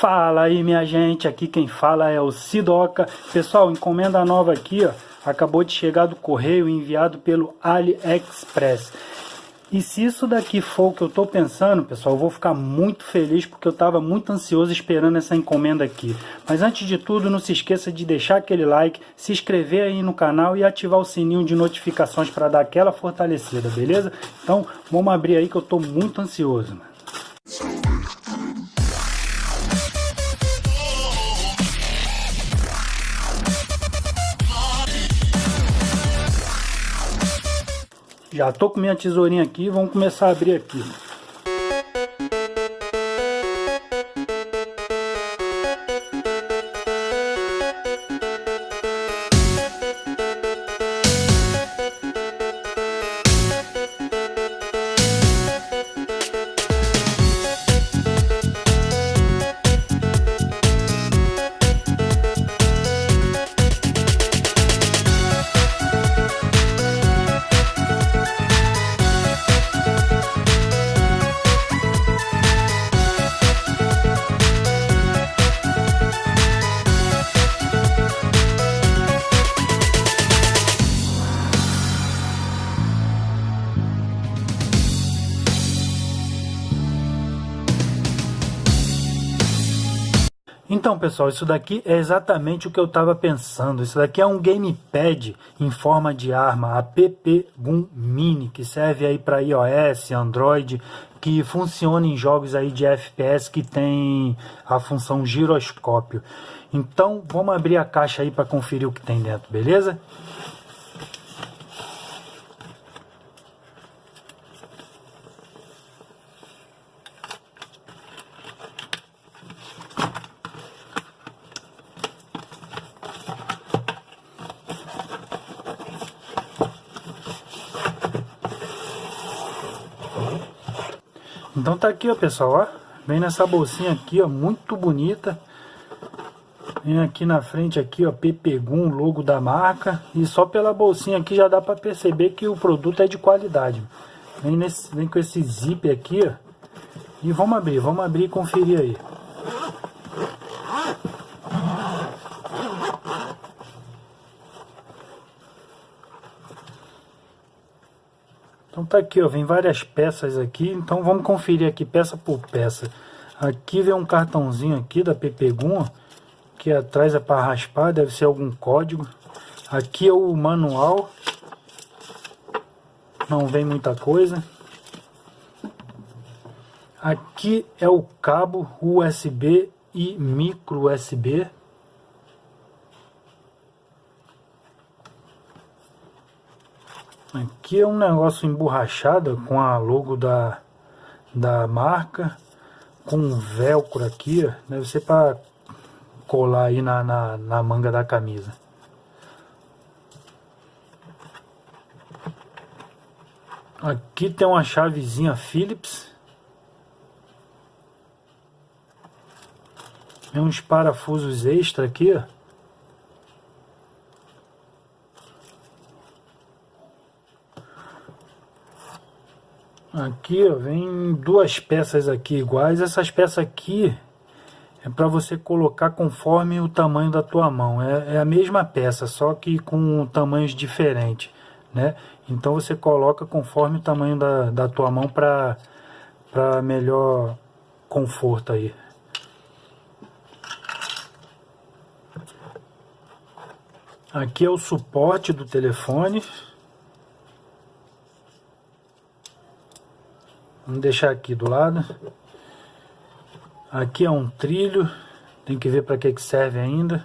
Fala aí minha gente, aqui quem fala é o Sidoca. Pessoal, encomenda nova aqui, ó, acabou de chegar do correio enviado pelo AliExpress. E se isso daqui for o que eu estou pensando, pessoal, eu vou ficar muito feliz porque eu estava muito ansioso esperando essa encomenda aqui. Mas antes de tudo, não se esqueça de deixar aquele like, se inscrever aí no canal e ativar o sininho de notificações para dar aquela fortalecida, beleza? Então, vamos abrir aí que eu estou muito ansioso, mano. Já tô com minha tesourinha aqui, vamos começar a abrir aqui. Então, pessoal, isso daqui é exatamente o que eu estava pensando. Isso daqui é um gamepad em forma de arma, a PP Gun Mini, que serve aí para iOS, Android, que funciona em jogos aí de FPS que tem a função giroscópio. Então, vamos abrir a caixa aí para conferir o que tem dentro, beleza? Então tá aqui, ó, pessoal, ó. Vem nessa bolsinha aqui, ó, muito bonita. Vem aqui na frente aqui, ó, Pepegum, logo da marca. E só pela bolsinha aqui já dá para perceber que o produto é de qualidade. Vem, nesse, vem com esse zip aqui, ó. E vamos abrir, vamos abrir e conferir aí. Tá aqui, ó, vem várias peças aqui, então vamos conferir aqui peça por peça. Aqui vem um cartãozinho aqui da Pepegum, que atrás é para raspar, deve ser algum código. Aqui é o manual, não vem muita coisa. Aqui é o cabo USB e micro USB. Aqui é um negócio emborrachado com a logo da, da marca, com velcro aqui, ó. deve ser para colar aí na, na, na manga da camisa. Aqui tem uma chavezinha Phillips. Tem uns parafusos extra aqui, ó. Aqui ó, vem duas peças aqui iguais. Essas peças aqui é para você colocar conforme o tamanho da tua mão. É, é, a mesma peça, só que com tamanhos diferentes, né? Então você coloca conforme o tamanho da, da tua mão para melhor conforto aí. Aqui é o suporte do telefone. Vamos deixar aqui do lado. Aqui é um trilho. Tem que ver para que, que serve ainda.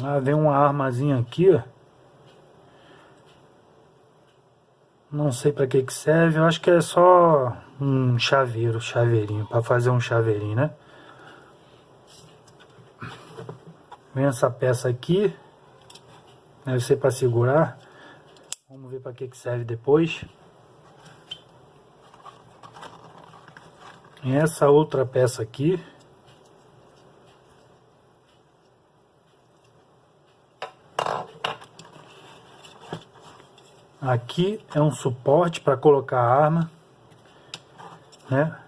Ah, vem uma armazinha aqui, ó. Não sei para que que serve, eu acho que é só um chaveiro, chaveirinho, para fazer um chaveirinho, né? Vem essa peça aqui. Deve ser para segurar. Vamos ver para que, que serve depois. E essa outra peça aqui. Aqui é um suporte para colocar a arma, né?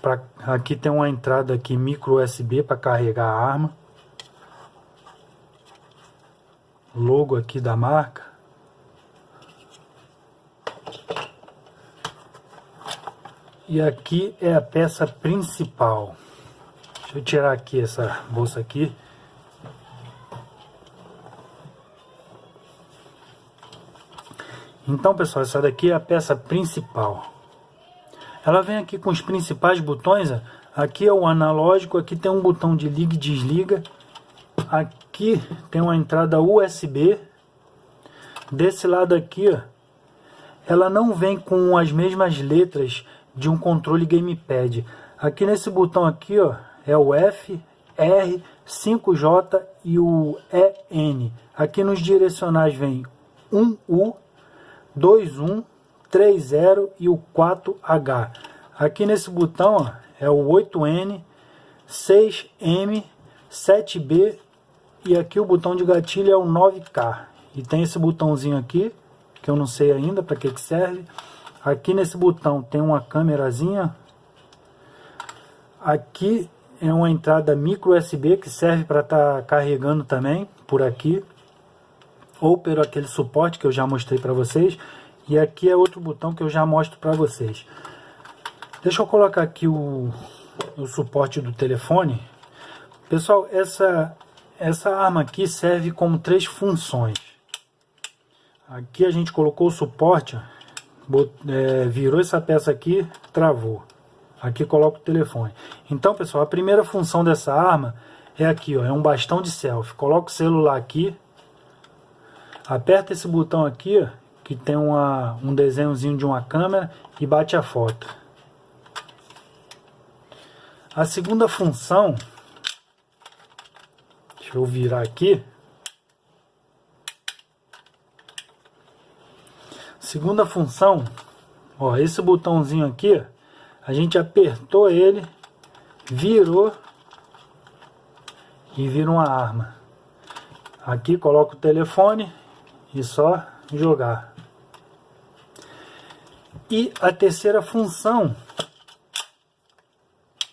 Pra, aqui tem uma entrada aqui micro USB para carregar a arma. Logo aqui da marca. E aqui é a peça principal. Deixa eu tirar aqui essa bolsa aqui. Então, pessoal, essa daqui é a peça principal. Ela vem aqui com os principais botões. Aqui é o analógico, aqui tem um botão de liga e desliga. Aqui tem uma entrada USB. Desse lado aqui, ó, ela não vem com as mesmas letras de um controle gamepad. Aqui nesse botão aqui, ó, é o F, R, 5J e o EN. Aqui nos direcionais vem 1U 21, 30 e o 4H. Aqui nesse botão ó, é o 8N, 6M, 7B e aqui o botão de gatilho é o 9K. E tem esse botãozinho aqui, que eu não sei ainda para que, que serve. Aqui nesse botão tem uma câmerazinha. Aqui é uma entrada micro USB que serve para estar tá carregando também por aqui ou pelo aquele suporte que eu já mostrei para vocês. E aqui é outro botão que eu já mostro para vocês. Deixa eu colocar aqui o, o suporte do telefone. Pessoal, essa, essa arma aqui serve como três funções. Aqui a gente colocou o suporte, bot, é, virou essa peça aqui, travou. Aqui coloca o telefone. Então, pessoal, a primeira função dessa arma é aqui, ó, é um bastão de selfie. Coloca o celular aqui, Aperta esse botão aqui, que tem uma, um desenhozinho de uma câmera e bate a foto. A segunda função, deixa eu virar aqui. Segunda função, ó, esse botãozinho aqui, a gente apertou ele, virou e vira uma arma. Aqui coloca o telefone e só jogar. E a terceira função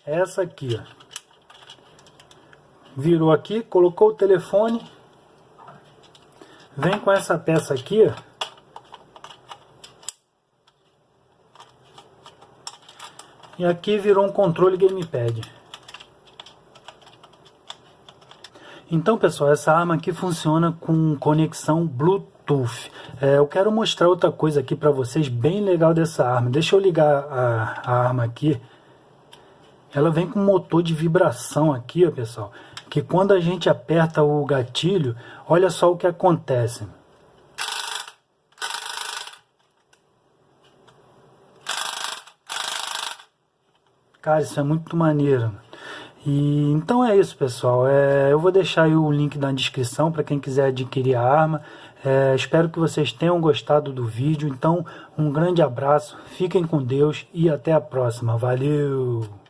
essa aqui, ó. Virou aqui, colocou o telefone, vem com essa peça aqui. E aqui virou um controle gamepad. Então, pessoal, essa arma aqui funciona com conexão Bluetooth. É, eu quero mostrar outra coisa aqui para vocês, bem legal dessa arma. Deixa eu ligar a, a arma aqui. Ela vem com motor de vibração aqui, ó, pessoal. Que quando a gente aperta o gatilho, olha só o que acontece. Cara, isso é muito maneiro. E, então é isso, pessoal. É, eu vou deixar o link na descrição para quem quiser adquirir a arma. É, espero que vocês tenham gostado do vídeo. Então, um grande abraço, fiquem com Deus e até a próxima. Valeu!